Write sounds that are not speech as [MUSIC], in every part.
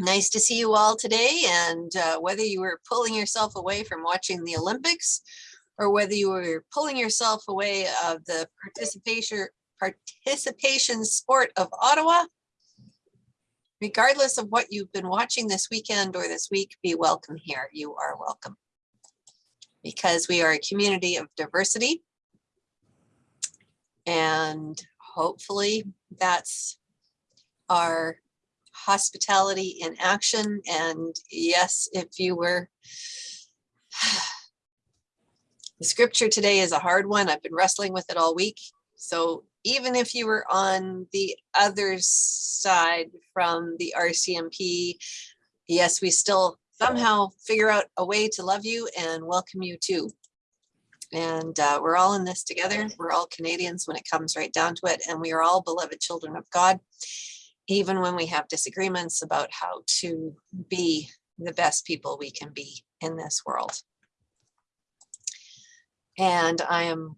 Nice to see you all today and uh, whether you were pulling yourself away from watching the Olympics or whether you were pulling yourself away of the participation participation sport of Ottawa, regardless of what you've been watching this weekend or this week, be welcome here. You are welcome. Because we are a community of diversity. And hopefully that's our hospitality in action. And yes, if you were, [SIGHS] the scripture today is a hard one. I've been wrestling with it all week. So even if you were on the other side from the RCMP, yes, we still somehow figure out a way to love you and welcome you too. And uh, we're all in this together. We're all Canadians when it comes right down to it. And we are all beloved children of God even when we have disagreements about how to be the best people we can be in this world. And I am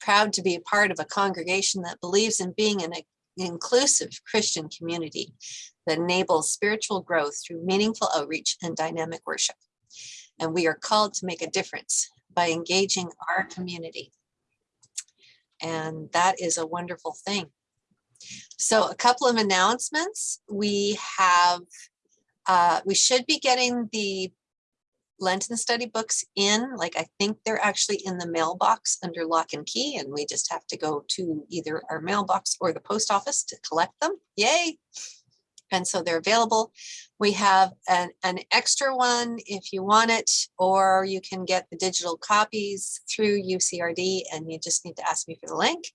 proud to be a part of a congregation that believes in being an inclusive Christian community that enables spiritual growth through meaningful outreach and dynamic worship. And we are called to make a difference by engaging our community. And that is a wonderful thing. So a couple of announcements. We have, uh, we should be getting the Lenten study books in, like I think they're actually in the mailbox under lock and key and we just have to go to either our mailbox or the post office to collect them. Yay! And so they're available. We have an, an extra one if you want it, or you can get the digital copies through UCRD and you just need to ask me for the link.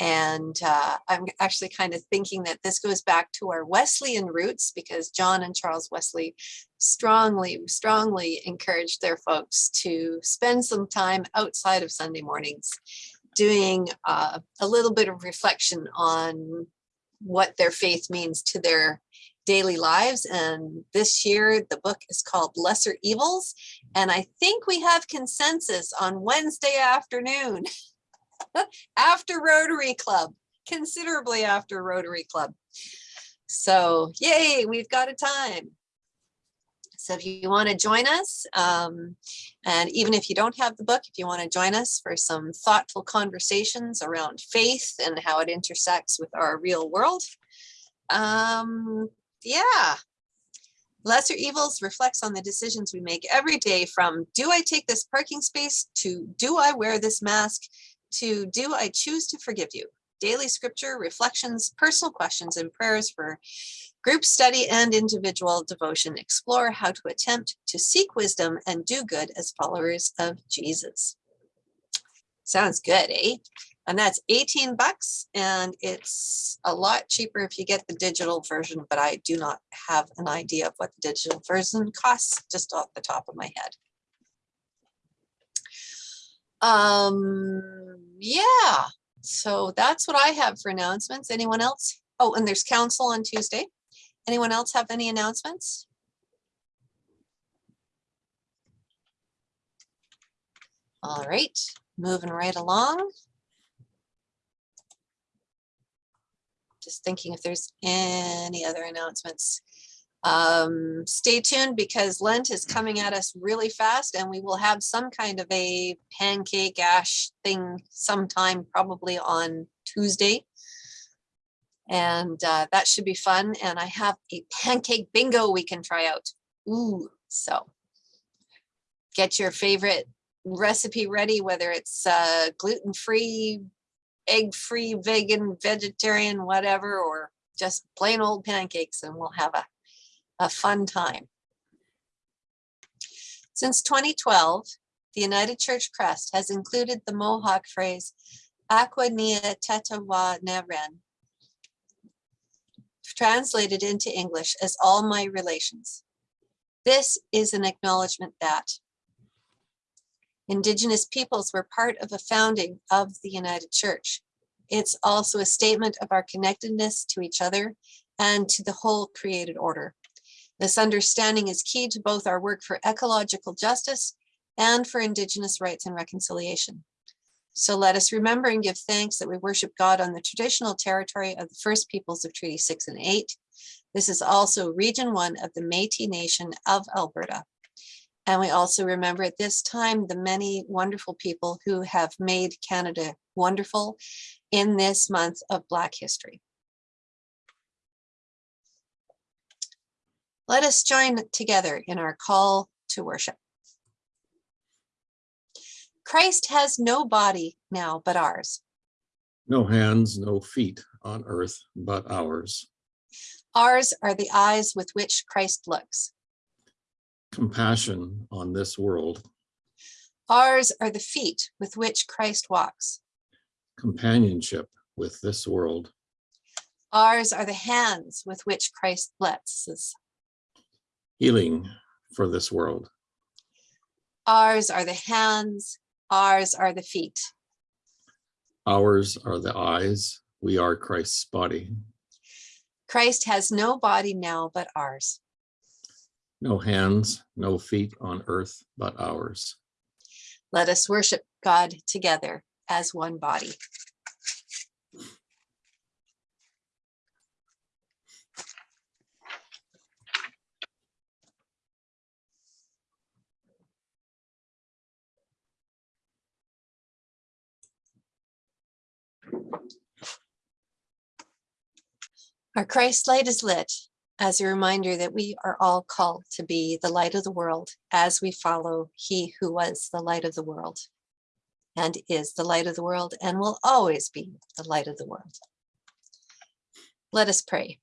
And uh, I'm actually kind of thinking that this goes back to our Wesleyan roots because John and Charles Wesley strongly, strongly encouraged their folks to spend some time outside of Sunday mornings doing uh, a little bit of reflection on what their faith means to their daily lives. And this year, the book is called Lesser Evils. And I think we have consensus on Wednesday afternoon [LAUGHS] [LAUGHS] after Rotary Club, considerably after Rotary Club. So yay, we've got a time. So if you want to join us, um, and even if you don't have the book, if you want to join us for some thoughtful conversations around faith and how it intersects with our real world, um, yeah. Lesser Evils reflects on the decisions we make every day from do I take this parking space to do I wear this mask to do I choose to forgive you? Daily scripture, reflections, personal questions, and prayers for group study and individual devotion. Explore how to attempt to seek wisdom and do good as followers of Jesus. Sounds good, eh? And that's 18 bucks and it's a lot cheaper if you get the digital version, but I do not have an idea of what the digital version costs just off the top of my head. Um, yeah, so that's what I have for announcements. Anyone else? Oh, and there's council on Tuesday. Anyone else have any announcements? All right, moving right along. Just thinking if there's any other announcements. Um, stay tuned because Lent is coming at us really fast and we will have some kind of a pancake ash thing sometime probably on Tuesday. And uh, that should be fun. And I have a pancake bingo we can try out. Ooh, so get your favorite recipe ready, whether it's uh, gluten-free, egg-free, vegan, vegetarian, whatever, or just plain old pancakes and we'll have a a fun time. Since 2012, the United Church Crest has included the Mohawk phrase, Aqua Nia Tetawa Neren, translated into English as all my relations. This is an acknowledgement that Indigenous peoples were part of the founding of the United Church. It's also a statement of our connectedness to each other and to the whole created order. This understanding is key to both our work for ecological justice and for Indigenous rights and reconciliation. So let us remember and give thanks that we worship God on the traditional territory of the first peoples of Treaty 6 and 8, This is also Region 1 of the Métis Nation of Alberta. And we also remember at this time the many wonderful people who have made Canada wonderful in this month of Black History. Let us join together in our call to worship. Christ has no body now but ours. No hands, no feet on earth but ours. Ours are the eyes with which Christ looks. Compassion on this world, Ours are the feet with which Christ walks. companionship with this world, Ours are the hands with which Christ blesses. Healing for this world, Ours are the hands, ours are the feet. ours are the eyes, we are Christ's body. Christ has no body now but ours. No hands, no feet on earth but ours. Let us worship God together as one body. Our Christ light is lit as a reminder that we are all called to be the light of the world as we follow he who was the light of the world and is the light of the world and will always be the light of the world. Let us pray.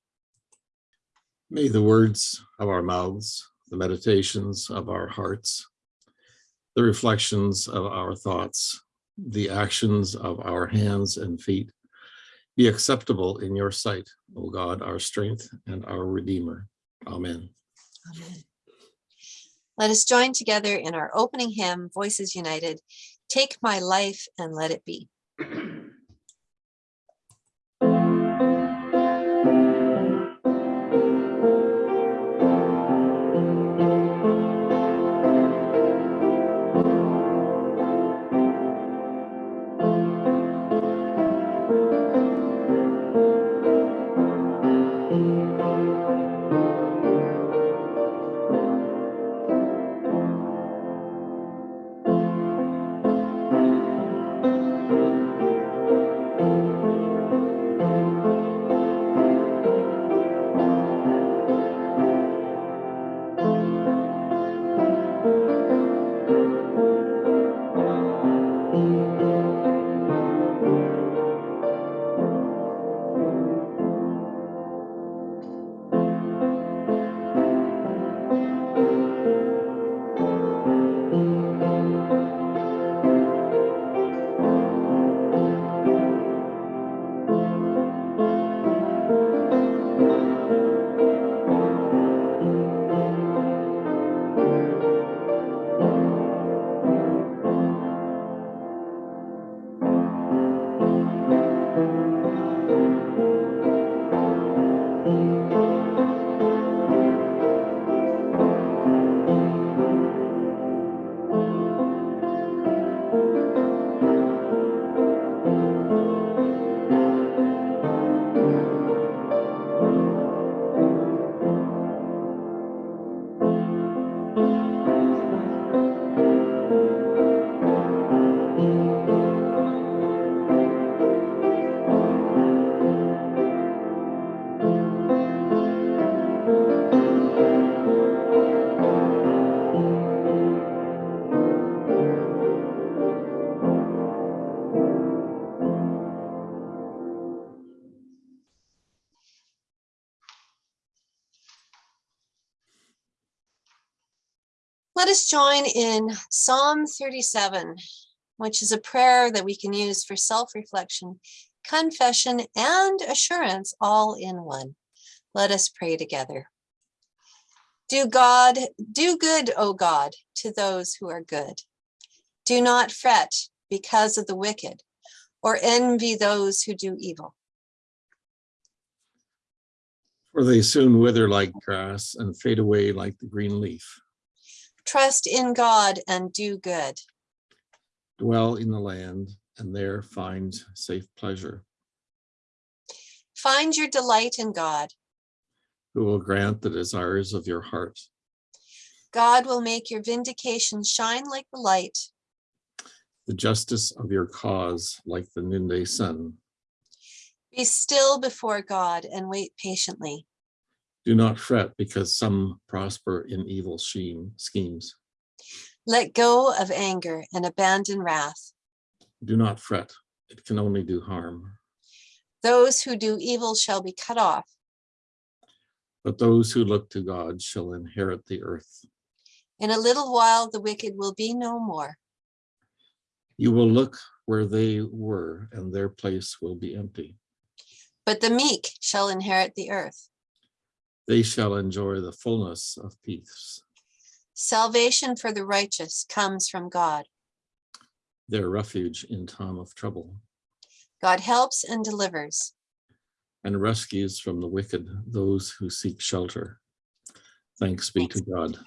May the words of our mouths, the meditations of our hearts, the reflections of our thoughts, the actions of our hands and feet be acceptable in your sight, O God, our strength and our Redeemer. Amen. Amen. Let us join together in our opening hymn, Voices United. Take my life and let it be. [CLEARS THROAT] us join in Psalm 37, which is a prayer that we can use for self-reflection, confession, and assurance all in one. Let us pray together. Do God, do good, O God, to those who are good. Do not fret because of the wicked or envy those who do evil. For they soon wither like grass and fade away like the green leaf. Trust in God and do good. Dwell in the land and there find safe pleasure. Find your delight in God. who will grant the desires of your heart. God will make your vindication shine like the light. the justice of your cause like the noonday sun. Be still before God and wait patiently. Do not fret because some prosper in evil schemes. Let go of anger and abandon wrath. Do not fret, it can only do harm. Those who do evil shall be cut off. But those who look to God shall inherit the earth. In a little while, the wicked will be no more. You will look where they were and their place will be empty. But the meek shall inherit the earth. They shall enjoy the fullness of peace. Salvation for the righteous comes from God. Their refuge in time of trouble God helps and delivers. and rescues from the wicked those who seek shelter. Thanks be to God.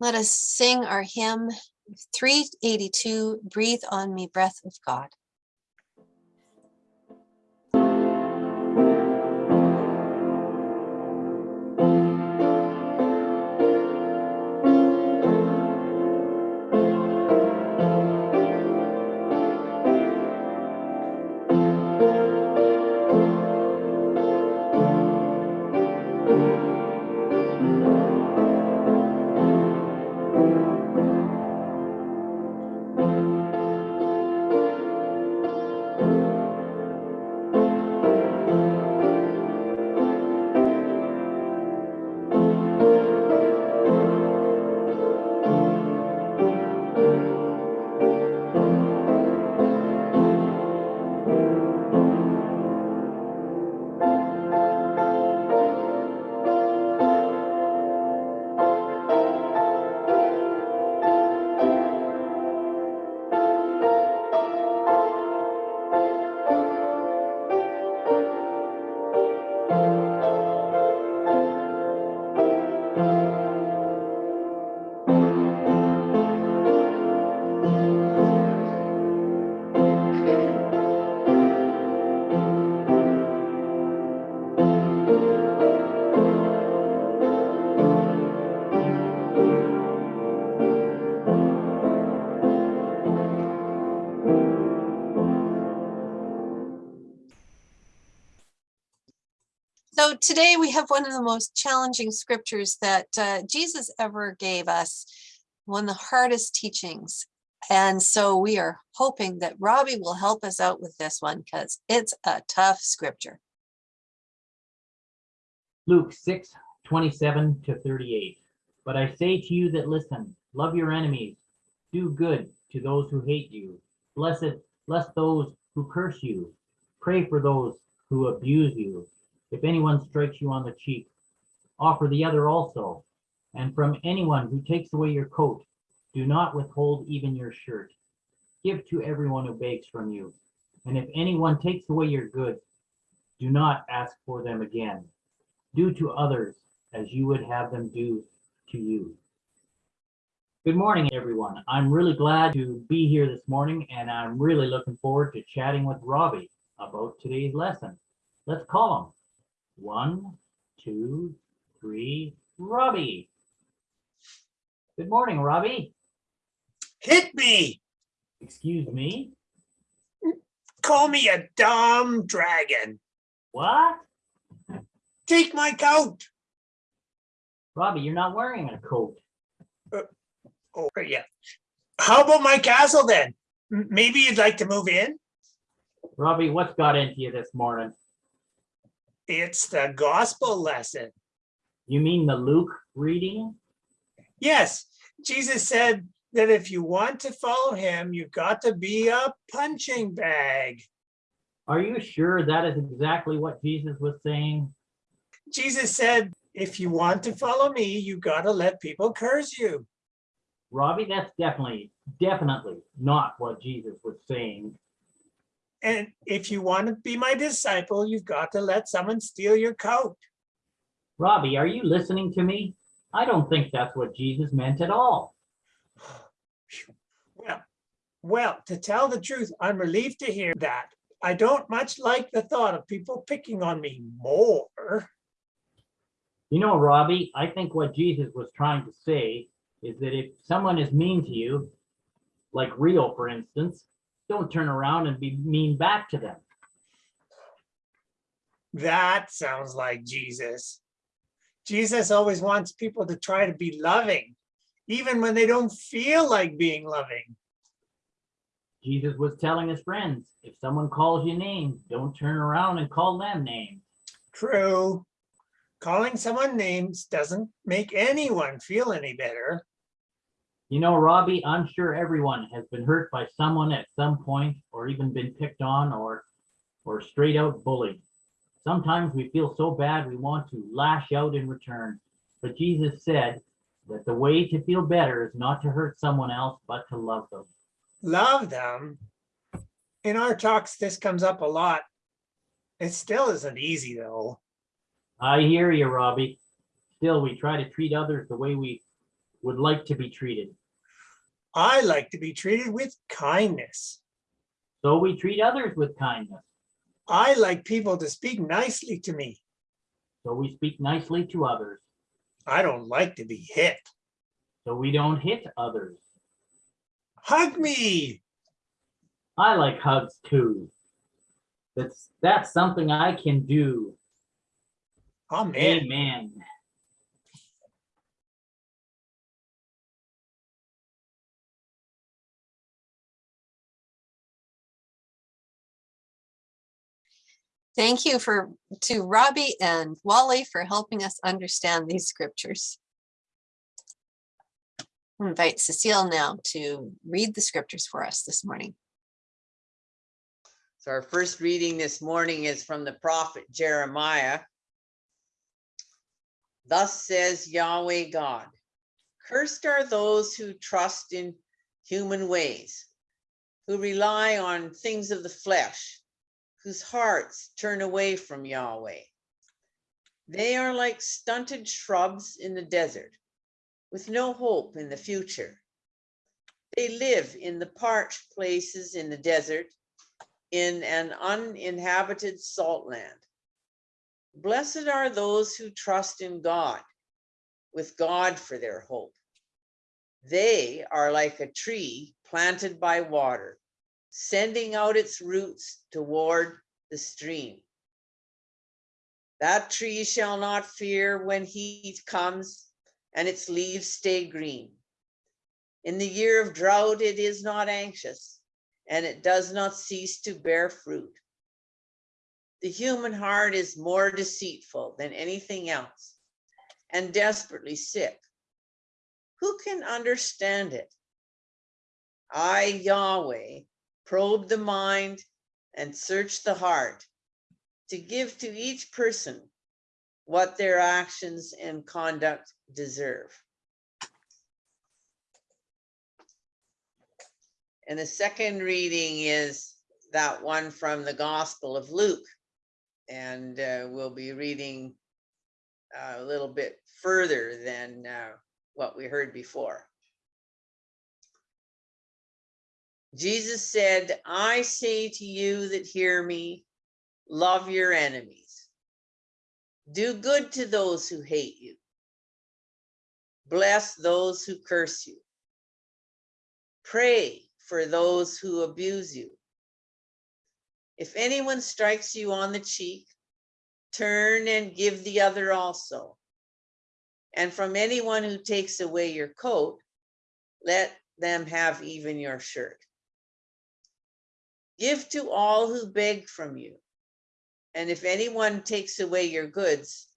Let us sing our hymn 382, Breathe on Me, Breath of God. So today we have one of the most challenging scriptures that uh, Jesus ever gave us, one of the hardest teachings. And so we are hoping that Robbie will help us out with this one because it's a tough scripture. Luke 6, 27 to 38. But I say to you that listen, love your enemies, do good to those who hate you, blessed, bless those who curse you, pray for those who abuse you. If anyone strikes you on the cheek, offer the other also. And from anyone who takes away your coat, do not withhold even your shirt. Give to everyone who begs from you. And if anyone takes away your goods, do not ask for them again. Do to others as you would have them do to you. Good morning, everyone. I'm really glad to be here this morning, and I'm really looking forward to chatting with Robbie about today's lesson. Let's call him. One, two, three, Robbie. Good morning, Robbie. Hit me. Excuse me. Call me a dumb dragon. What? Take my coat. Robbie, you're not wearing a coat. Uh, oh, yeah. How about my castle then? M- Maybe you'd like to move in? Robbie, what's got into you this morning? It's the gospel lesson. You mean the Luke reading? Yes, Jesus said that if you want to follow him, you've got to be a punching bag. Are you sure that is exactly what Jesus was saying? Jesus said, if you want to follow me, you got to let people curse you. Robbie, that's definitely, definitely not what Jesus was saying. And if you want to be my disciple, you've got to let someone steal your coat. Robbie, are you listening to me? I don't think that's what Jesus meant at all. [SIGHS] Well, well, to tell the truth, I'm relieved to hear that. I don't much like the thought of people picking on me more. You know, Robbie, I think what Jesus was trying to say is that if someone is mean to you, like Rio, for instance, don't turn around and be mean back to them. That sounds like Jesus. Jesus always wants people to try to be loving, even when they don't feel like being loving. Jesus was telling his friends, if someone calls you names, don't turn around and call them names. True. Calling someone names doesn't make anyone feel any better. You know, Robbie, I'm sure everyone has been hurt by someone at some point or even been picked on or or straight out bullied. Sometimes we feel so bad we want to lash out in return. But Jesus said that the way to feel better is not to hurt someone else, but to love them. Love them. In our talks, this comes up a lot. It still isn't easy though. I hear you, Robbie. Still, we try to treat others the way we would like to be treated. I like to be treated with kindness. So we treat others with kindness. I like people to speak nicely to me. So we speak nicely to others. I don't like to be hit. So we don't hit others. Hug me. I like hugs too. That's that's something I can do. Amen. Amen. Thank you for, to Robbie and Wally for helping us understand these scriptures. Invite Cecile now to read the scriptures for us this morning. So our first reading this morning is from the prophet Jeremiah. Thus says Yahweh God, cursed are those who trust in human ways, who rely on things of the flesh, whose hearts turn away from Yahweh. They are like stunted shrubs in the desert, with no hope in the future. They live in the parched places in the desert, in an uninhabited salt land. Blessed are those who trust in God, with God for their hope. They are like a tree planted by water, sending out its roots toward the stream. That tree shall not fear when heat comes, and its leaves stay green. In the year of drought, it is not anxious, and it does not cease to bear fruit. The human heart is more deceitful than anything else and desperately sick. Who can understand it? I, Yahweh, probe the mind and search the heart to give to each person what their actions and conduct deserve. And the second reading is that one from the Gospel of Luke. And uh, we'll be reading uh, a little bit further than uh, what we heard before. Jesus said, I say to you that hear me, love your enemies. Do good to those who hate you. Bless those who curse you. Pray for those who abuse you. If anyone strikes you on the cheek, turn and give the other also. And from anyone who takes away your coat, let them have even your shirt. Give to all who beg from you. And if anyone takes away your goods,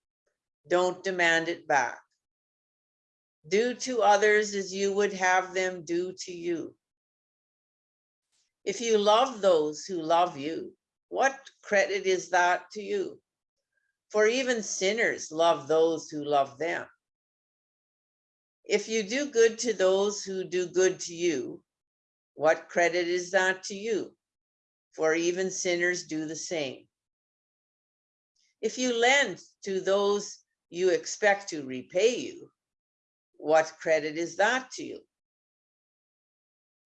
don't demand it back. Do to others as you would have them do to you. If you love those who love you, what credit is that to you? For even sinners love those who love them. If you do good to those who do good to you, what credit is that to you? For even sinners do the same. If you lend to those you expect to repay you, what credit is that to you?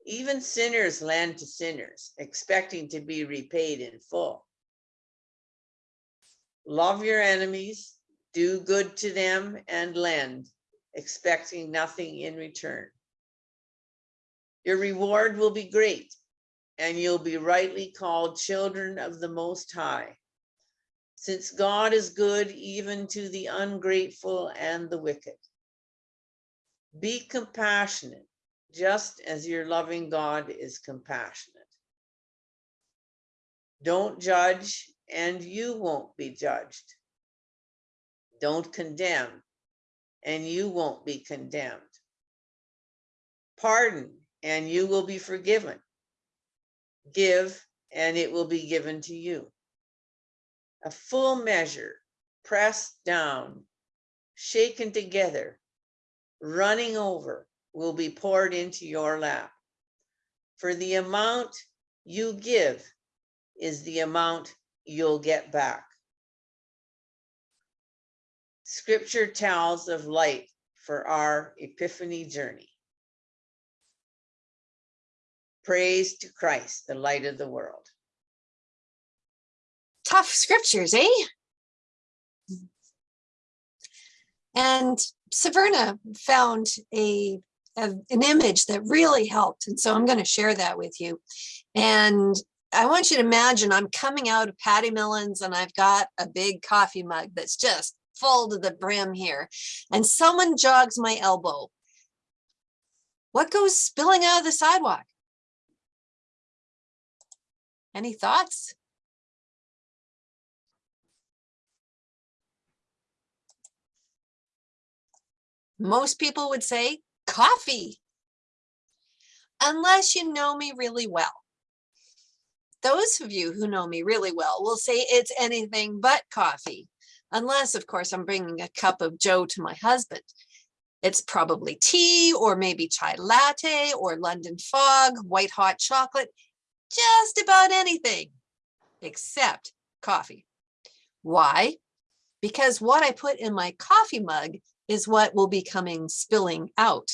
Even sinners lend to sinners, expecting to be repaid in full. Love your enemies, do good to them and lend, expecting nothing in return. Your reward will be great, and you'll be rightly called children of the Most High. Since God is good even to the ungrateful and the wicked. Be compassionate, just as your loving God is compassionate. Don't judge, and you won't be judged. Don't condemn, and you won't be condemned. Pardon, and you will be forgiven. Give, and it will be given to you. A full measure, pressed down, shaken together, running over, will be poured into your lap. For the amount you give is the amount you'll get back. Scripture tells of light for our epiphany journey. Praise to Christ, the light of the world. Tough scriptures, eh? And Saverna found a, a- an image that really helped. And so I'm going to share that with you. And I want you to imagine I'm coming out of Patty Millen's and I've got a big coffee mug that's just full to the brim here. And someone jogs my elbow. What goes spilling out of the sidewalk? Any thoughts? Most people would say coffee. Unless you know me really well. Those of you who know me really well will say it's anything but coffee. Unless, of course, I'm bringing a cup of Joe to my husband. It's probably tea or maybe chai latte or London fog, white hot chocolate, just about anything except coffee. Why? Because what I put in my coffee mug is what will be coming spilling out.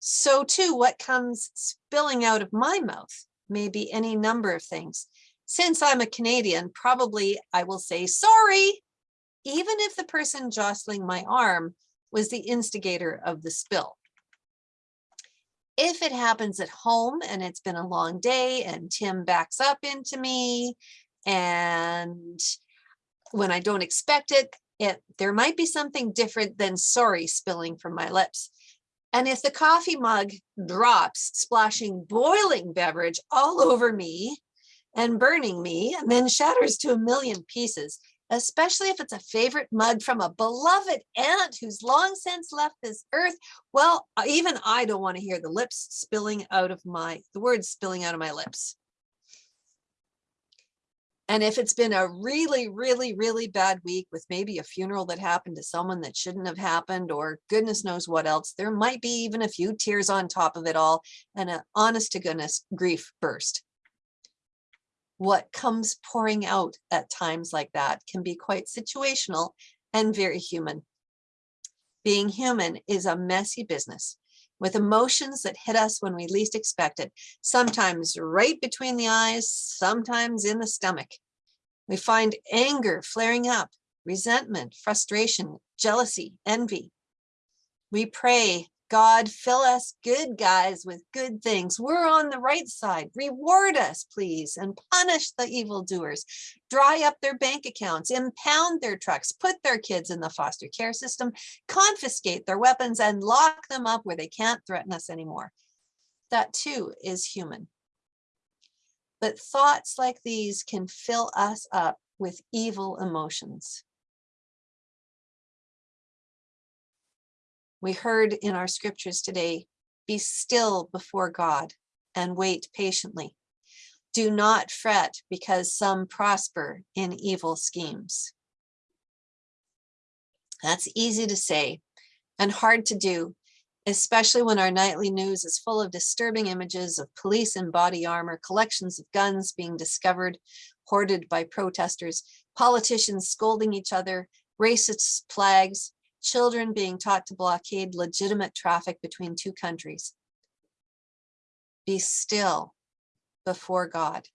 So too, what comes spilling out of my mouth may be any number of things. Since I'm a Canadian, probably I will say sorry, even if the person jostling my arm was the instigator of the spill. If it happens at home and it's been a long day and Tim backs up into me and when I don't expect it, it there might be something different than sorry spilling from my lips. And if the coffee mug drops, splashing boiling beverage all over me and burning me and then shatters to a million pieces, especially if it's a favorite mug from a beloved aunt who's long since left this earth, well, uh, even I don't want to hear the lips spilling out of my, the words spilling out of my lips. And if it's been a really, really, really bad week with maybe a funeral that happened to someone that shouldn't have happened, or goodness knows what else, there might be even a few tears on top of it all and an honest to goodness grief burst. What comes pouring out at times like that can be quite situational and very human. Being human is a messy business with emotions that hit us when we least expect it, sometimes right between the eyes, sometimes in the stomach. We find anger flaring up, resentment, frustration, jealousy, envy. We pray, God, fill us good guys with good things. We're on the right side. Reward us, please, and punish the evildoers. Dry up their bank accounts, impound their trucks, put their kids in the foster care system, confiscate their weapons, and lock them up where they can't threaten us anymore. That too is human. But thoughts like these can fill us up with evil emotions. We heard in our scriptures today, be still before God and wait patiently. Do not fret because some prosper in evil schemes. That's easy to say and hard to do, especially when our nightly news is full of disturbing images of police in body armor, collections of guns being discovered, hoarded by protesters, politicians scolding each other, racist flags, children being taught to blockade legitimate traffic between two countries. Be still before God.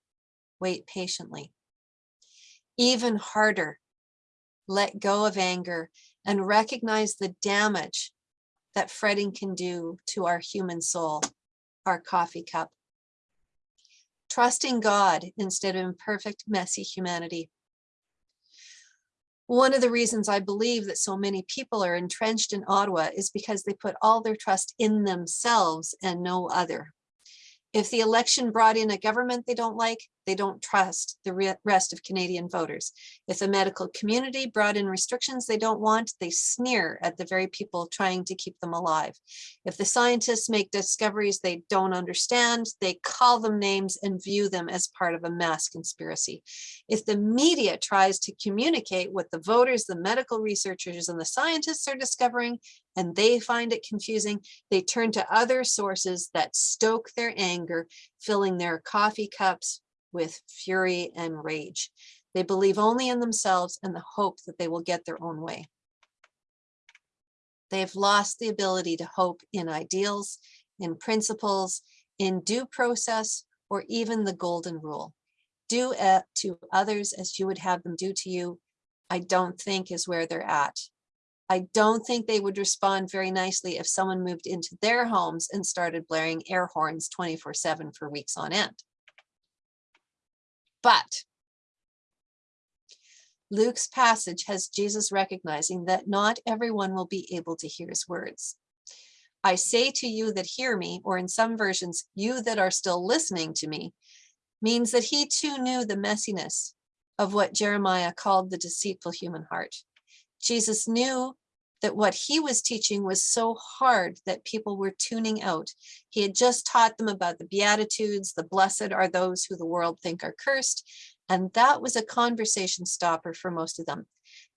Wait patiently. Even harder, let go of anger and recognize the damage that fretting can do to our human soul, our coffee cup. Trusting God instead of imperfect, messy humanity. One of the reasons I believe that so many people are entrenched in Ottawa is because they put all their trust in themselves and no other. If the election brought in a government they don't like, they don't trust the re- rest of Canadian voters. If the medical community brought in restrictions they don't want, they sneer at the very people trying to keep them alive. If the scientists make discoveries they don't understand, they call them names and view them as part of a mass conspiracy. If the media tries to communicate what the voters, the medical researchers, and the scientists are discovering, and they find it confusing, they turn to other sources that stoke their anger, filling their coffee cups with fury and rage. They believe only in themselves and the hope that they will get their own way. They've lost the ability to hope in ideals, in principles, in due process, or even the golden rule. Do to others as you would have them do to you, I don't think is where they're at. I don't think they would respond very nicely if someone moved into their homes and started blaring air horns 24 seven for weeks on end. But Luke's passage has Jesus recognizing that not everyone will be able to hear his words. I say to you that hear me, or in some versions, you that are still listening to me, means that he too knew the messiness of what Jeremiah called the deceitful human heart. Jesus knew that what he was teaching was so hard that people were tuning out. He had just taught them about the Beatitudes, the blessed are those who the world think are cursed, and that was a conversation stopper for most of them.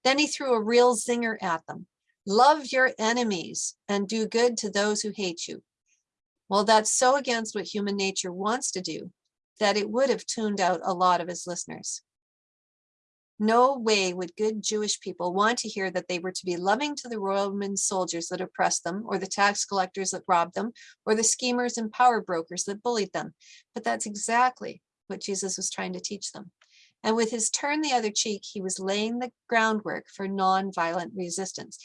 Then he threw a real zinger at them. Love your enemies and do good to those who hate you. Well, that's so against what human nature wants to do that it would have tuned out a lot of his listeners. No way would good Jewish people want to hear that they were to be loving to the Roman soldiers that oppressed them, or the tax collectors that robbed them, or the schemers and power brokers that bullied them. But that's exactly what Jesus was trying to teach them. And with his turn the other cheek, he was laying the groundwork for nonviolent resistance.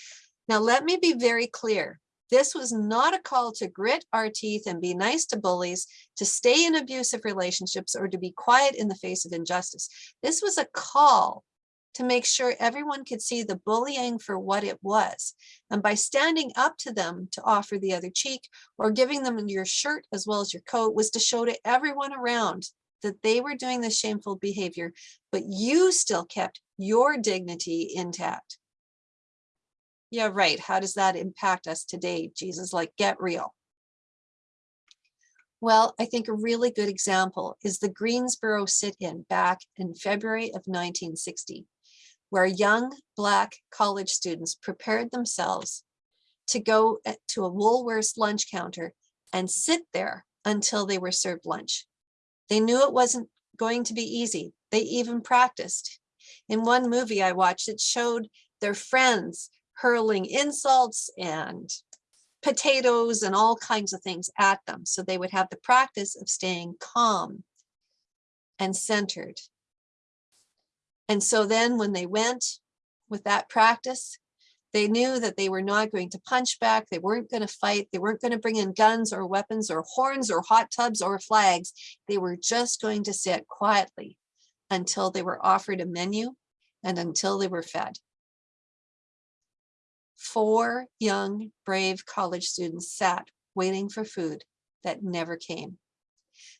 Now, let me be very clear. This was not a call to grit our teeth and be nice to bullies, to stay in abusive relationships, or to be quiet in the face of injustice. This was a call to make sure everyone could see the bullying for what it was. And by standing up to them to offer the other cheek or giving them your shirt as well as your coat was to show to everyone around that they were doing this shameful behavior, but you still kept your dignity intact. Yeah, right. How does that impact us today? Jesus, like, get real. Well, I think a really good example is the Greensboro sit-in back in February of 1960, where young Black college students prepared themselves to go eh, to a Woolworths lunch counter and sit there until they were served lunch. They knew it wasn't going to be easy. They even practiced. In one movie I watched, it showed their friends hurling insults and potatoes and all kinds of things at them. So they would have the practice of staying calm and centered. And so then when they went with that practice, they knew that they were not going to punch back. They weren't going to fight. They weren't going to bring in guns or weapons or horns or hot tubs or flags. They were just going to sit quietly until they were offered a menu and until they were fed four young, brave college students sat waiting for food that never came.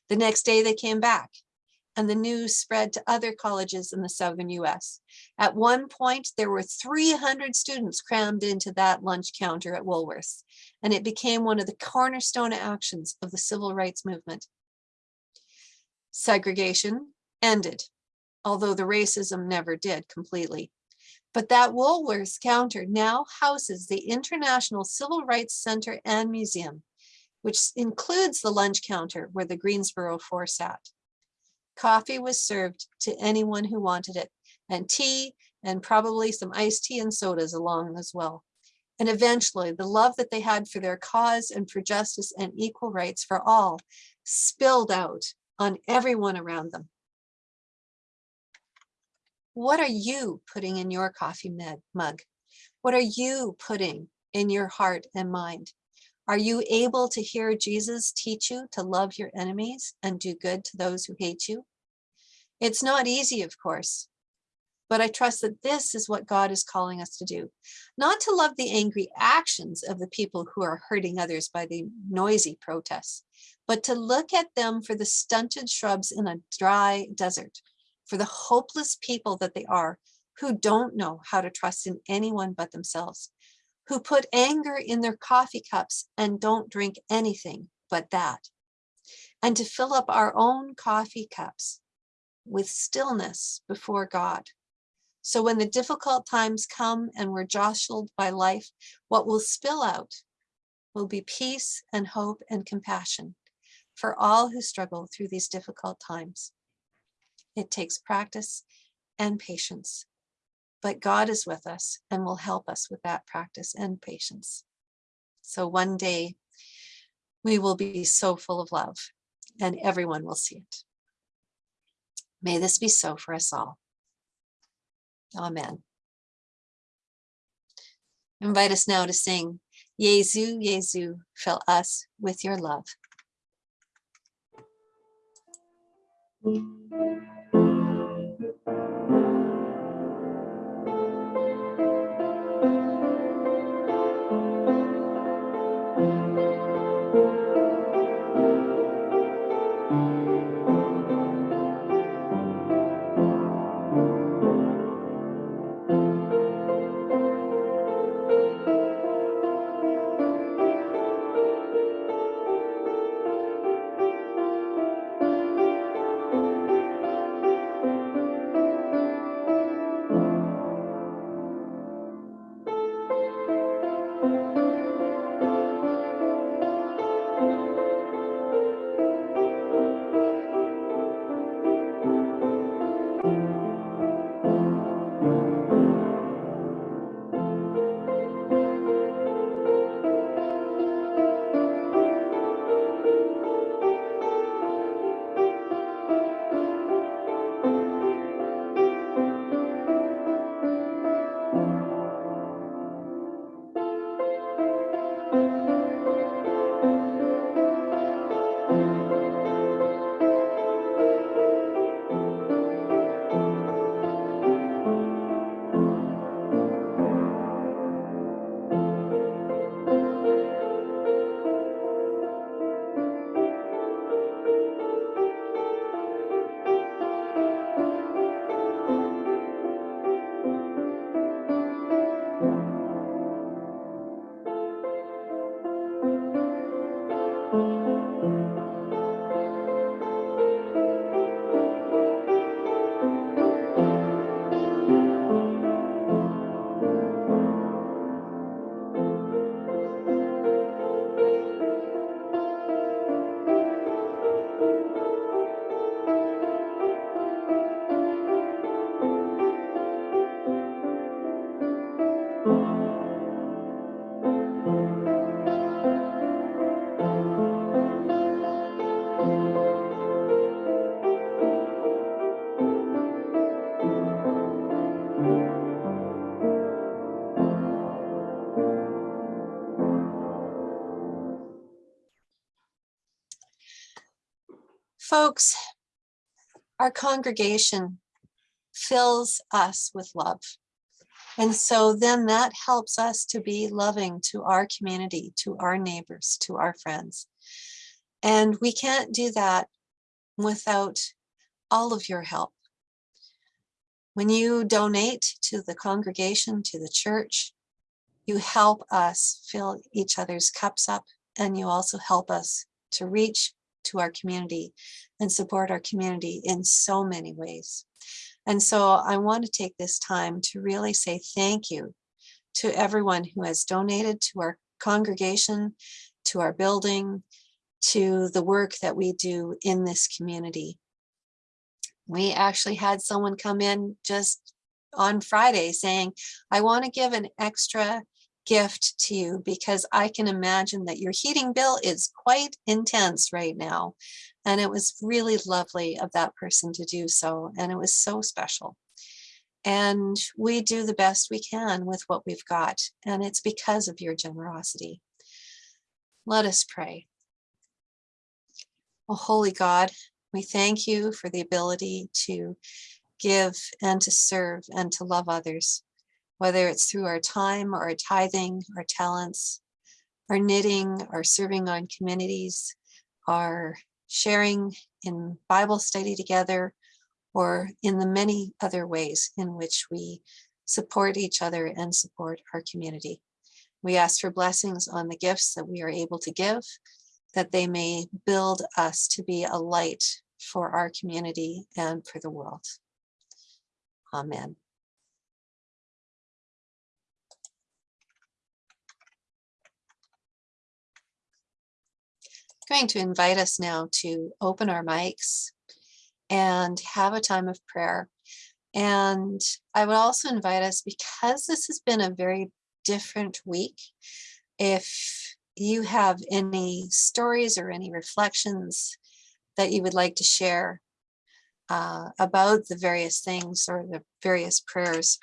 The next day they came back and the news spread to other colleges in the southern US. At one point, there were 300 students crammed into that lunch counter at Woolworths, and it became one of the cornerstone actions of the civil rights movement. Segregation ended, although the racism never did completely. But that Woolworths counter now houses the International Civil Rights Center and Museum, which includes the lunch counter where the Greensboro Four sat. Coffee was served to anyone who wanted it, and tea, and probably some iced tea and sodas along as well. And eventually, the love that they had for their cause and for justice and equal rights for all spilled out on everyone around them. What are you putting in your coffee mug-? What are you putting in your heart and mind? Are you able to hear Jesus teach you to love your enemies and do good to those who hate you? It's not easy, of course, but I trust that this is what God is calling us to do. Not to love the angry actions of the people who are hurting others by the noisy protests, but to look at them for the stunted shrubs in a dry desert, for the hopeless people that they are, who don't know how to trust in anyone but themselves, who put anger in their coffee cups and don't drink anything but that, and to fill up our own coffee cups with stillness before God. So when the difficult times come and we're jostled by life, what will spill out will be peace and hope and compassion for all who struggle through these difficult times. It takes practice and patience, but God is with us and will help us with that practice and patience. So one day we will be so full of love and everyone will see it. May this be so for us all. Amen. Invite us now to sing, Jesu, Jesu, fill us with your love. Música Folks, our congregation fills us with love. And so then that helps us to be loving to our community, to our neighbors, to our friends. And we can't do that without all of your help. When you donate to the congregation, to the church, you help us fill each other's cups up and you also help us to reach to our community and support our community in so many ways. And so I want to take this time to really say thank you to everyone who has donated to our congregation, to our building, to the work that we do in this community. We actually had someone come in just on Friday saying, I want to give an extra gift to you because I can imagine that your heating bill is quite intense right now. And it was really lovely of that person to do so. And it was so special. And we do the best we can with what we've got. And it's because of your generosity. Let us pray. Oh, holy God, we thank you for the ability to give and to serve and to love others, whether it's through our time our tithing, our talents, our knitting, our serving on communities, our sharing in Bible study together, or in the many other ways in which we support each other and support our community. We ask for blessings on the gifts that we are able to give, that they may build us to be a light for our community and for the world. Amen. Going to invite us now to open our mics and have a time of prayer. And I would also invite us, because this has been a very different week, if you have any stories or any reflections that you would like to share uh, about the various things or the various prayers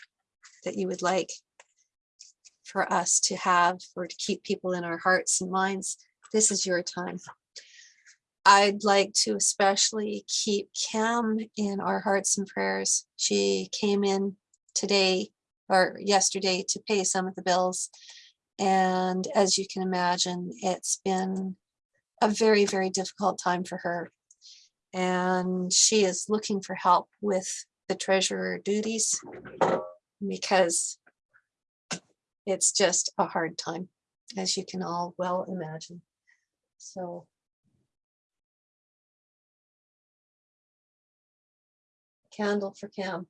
that you would like for us to have or to keep people in our hearts and minds, this is your time. I'd like to especially keep Cam in our hearts and prayers. She came in today or yesterday to pay some of the bills. And as you can imagine, it's been a very, very difficult time for her. And she is looking for help with the treasurer duties because it's just a hard time, as you can all well imagine. So candle for Cam.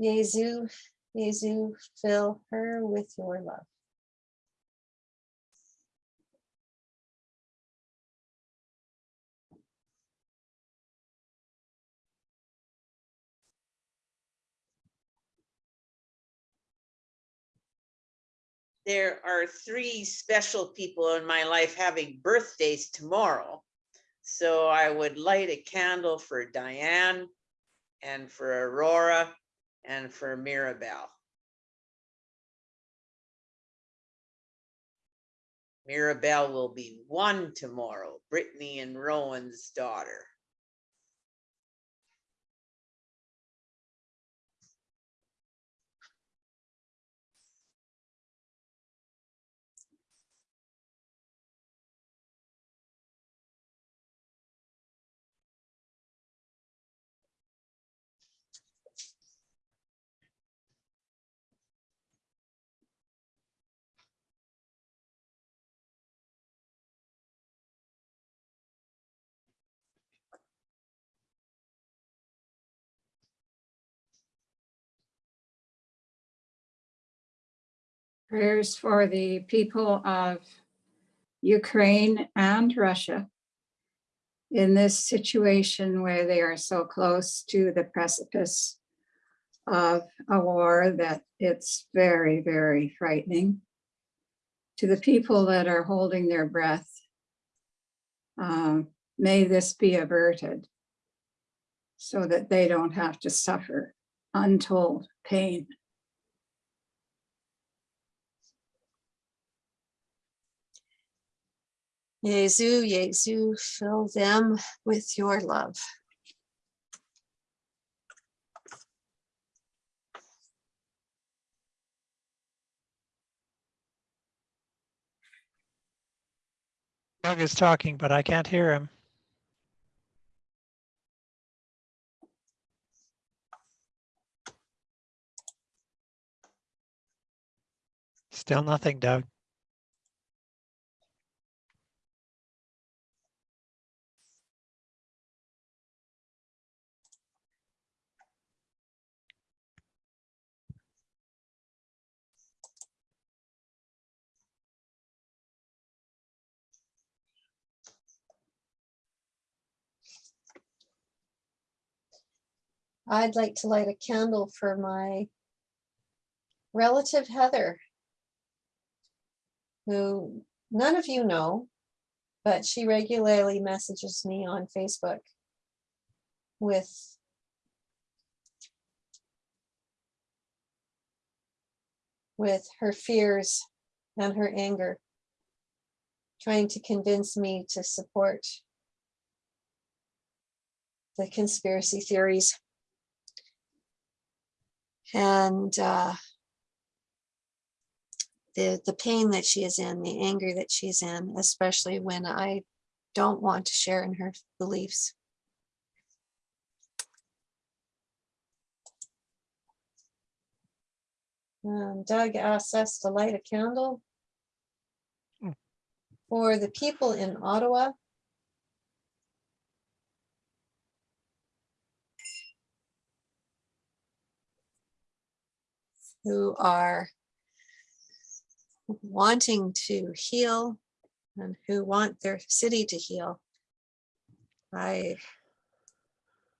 Jesu, Jesu, fill her with your love. There are three special people in my life having birthdays tomorrow. So I would light a candle for Diane and for Aurora and for Mirabelle. Mirabelle will be one tomorrow, Brittany and Rowan's daughter. Prayers for the people of Ukraine and Russia in this situation where they are so close to the precipice of a war that it's very, very frightening. To the people that are holding their breath, um, may this be averted so that they don't have to suffer untold pain. Jesu, Jesu, fill them with your love. Doug is talking, but I can't hear him. Still nothing, Doug. I'd like to light a candle for my relative Heather, who none of you know, but she regularly messages me on Facebook with with her fears and her anger, trying to convince me to support the conspiracy theories. And uh, the, the pain that she is in, the anger that she's in, especially when I don't want to share in her beliefs. Um, Doug asks us to light a candle for the people in Ottawa. Who are wanting to heal and who want their city to heal. I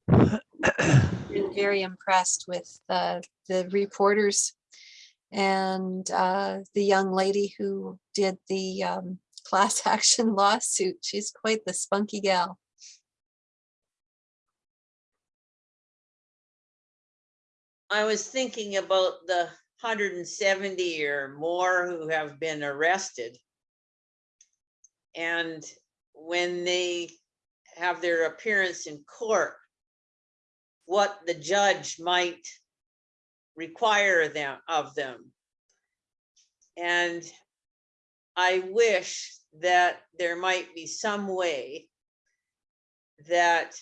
been very impressed with the, the reporters and uh, the young lady who did the um, [LAUGHS] class action lawsuit. She's quite the spunky gal. I was thinking about the hundred and seventy or more who have been arrested. And when they have their appearance in court, what the judge might require them of them. And I wish that there might be some way that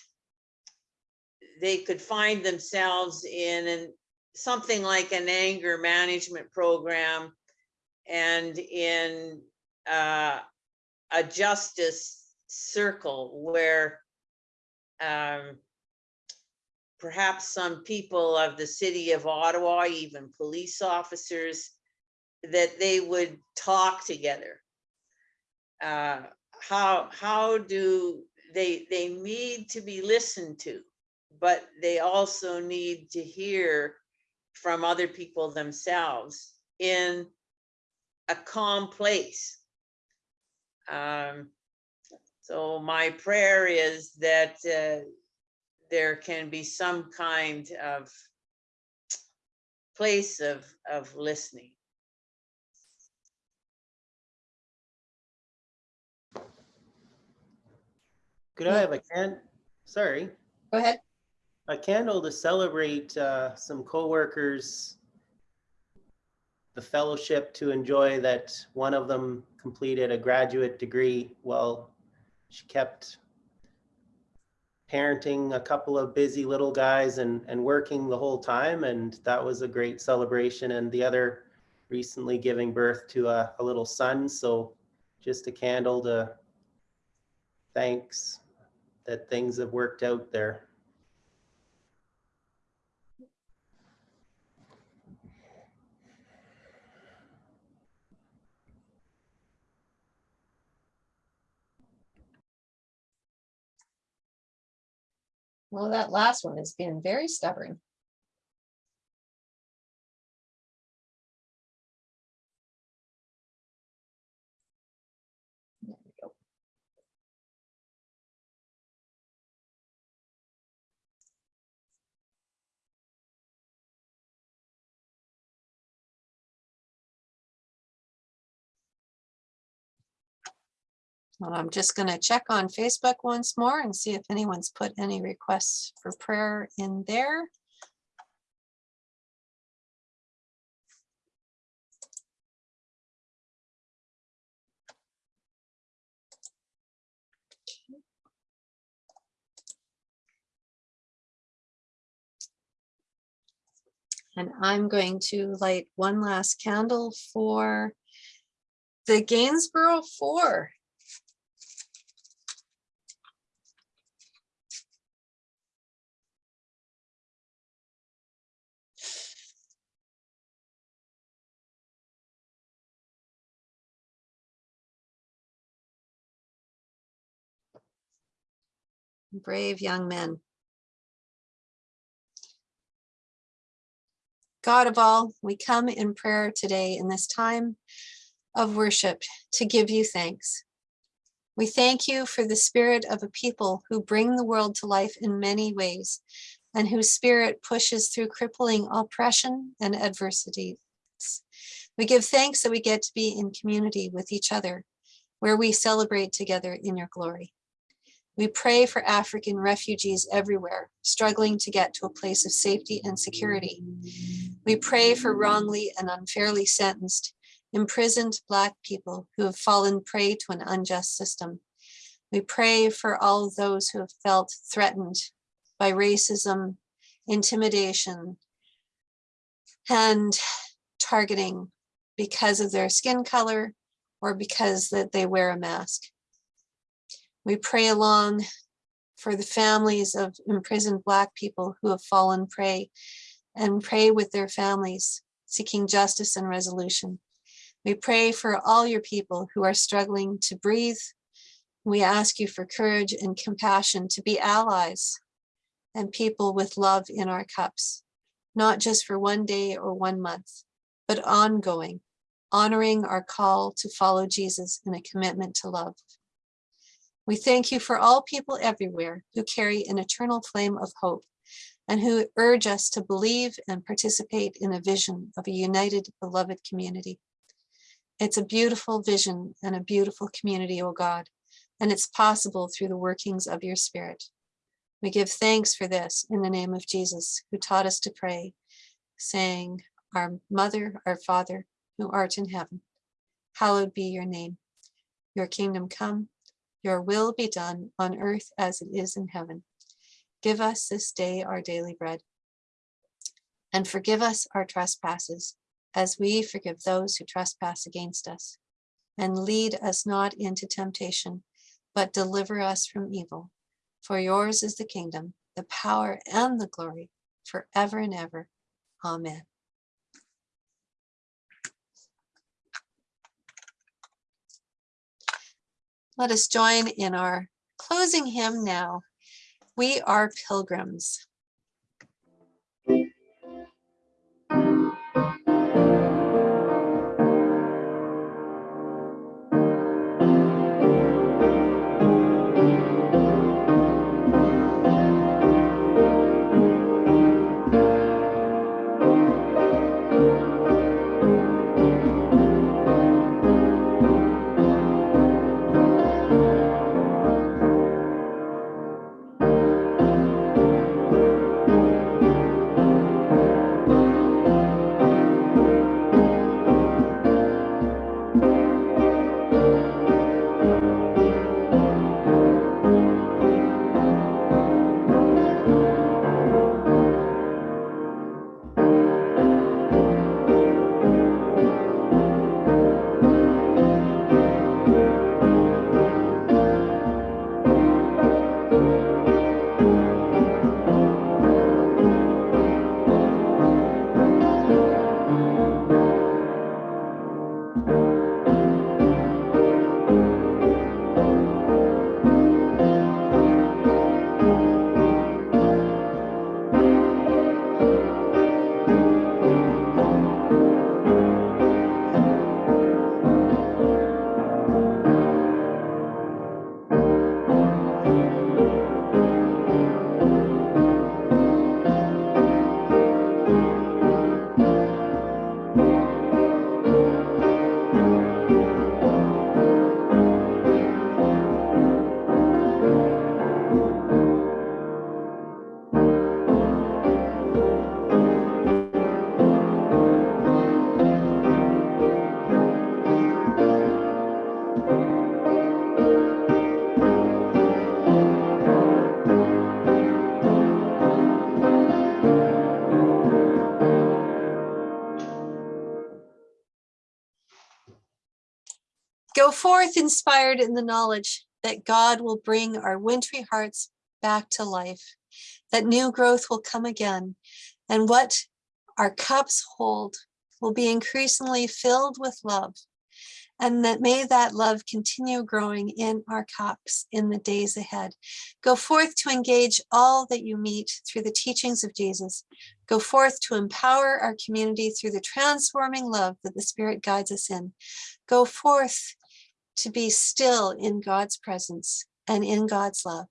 they could find themselves in an something like an anger management program and in uh, a justice circle where um, perhaps some people of the city of Ottawa, even police officers, that they would talk together. Uh, how how do they they need to be listened to, but they also need to hear from other people themselves in a calm place. Um, so my prayer is that uh, there can be some kind of place of, of listening. Could I have a can, sorry, Go ahead. A candle to celebrate uh, some coworkers, the fellowship to enjoy that one of them completed a graduate degree while she kept parenting a couple of busy little guys and, and working the whole time. And that was a great celebration. And the other recently giving birth to a, a little son. So just a candle to thanks that things have worked out there. Well, that last one has been very stubborn. I'm just gonna check on Facebook once more and see if anyone's put any requests for prayer in there. And I'm going to light one last candle for the Gainsborough Four. Brave young men. God of all, we come in prayer today in this time of worship to give you thanks. We thank you for the spirit of a people who bring the world to life in many ways and whose spirit pushes through crippling oppression and adversity. We give thanks that we get to be in community with each other, where we celebrate together in your glory. We pray for African refugees everywhere, struggling to get to a place of safety and security. We pray for wrongly and unfairly sentenced, imprisoned Black people who have fallen prey to an unjust system. We pray for all those who have felt threatened by racism, intimidation, and targeting because of their skin color or because that they wear a mask. We pray along for the families of imprisoned Black people who have fallen prey and pray with their families, seeking justice and resolution. We pray for all your people who are struggling to breathe. We ask you for courage and compassion to be allies and people with love in our cups, not just for one day or one month, but ongoing, honoring our call to follow Jesus in a commitment to love. We thank you for all people everywhere who carry an eternal flame of hope and who urge us to believe and participate in a vision of a united, beloved community. It's a beautiful vision and a beautiful community, O God, and it's possible through the workings of your spirit. We give thanks for this in the name of Jesus, who taught us to pray, saying, Our Mother, our Father, who art in heaven, hallowed be your name. Your kingdom come, your will be done on earth as it is in heaven. Give us this day our daily bread. And forgive us our trespasses, as we forgive those who trespass against us. And lead us not into temptation, but deliver us from evil. For yours is the kingdom, the power, and the glory forever and ever. Amen. Let us join in our closing hymn now. We are pilgrims. Go forth inspired in the knowledge that God will bring our wintry hearts back to life, that new growth will come again, and what our cups hold will be increasingly filled with love And that may that love continue growing in our cups in the days ahead. Go forth to engage all that you meet through the teachings of Jesus. Go forth to empower our community through the transforming love that the Spirit guides us in. Go forth to be still in God's presence and in God's love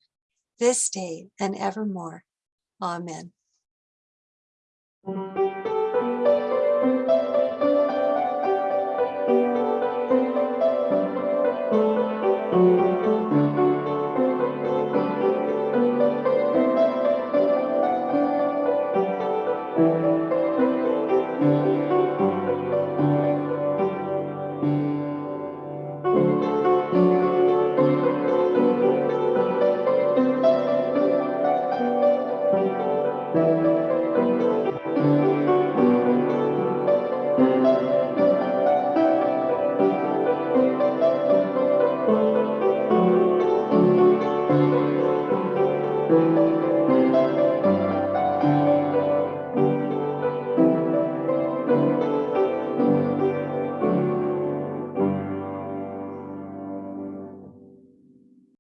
this day and evermore. Amen.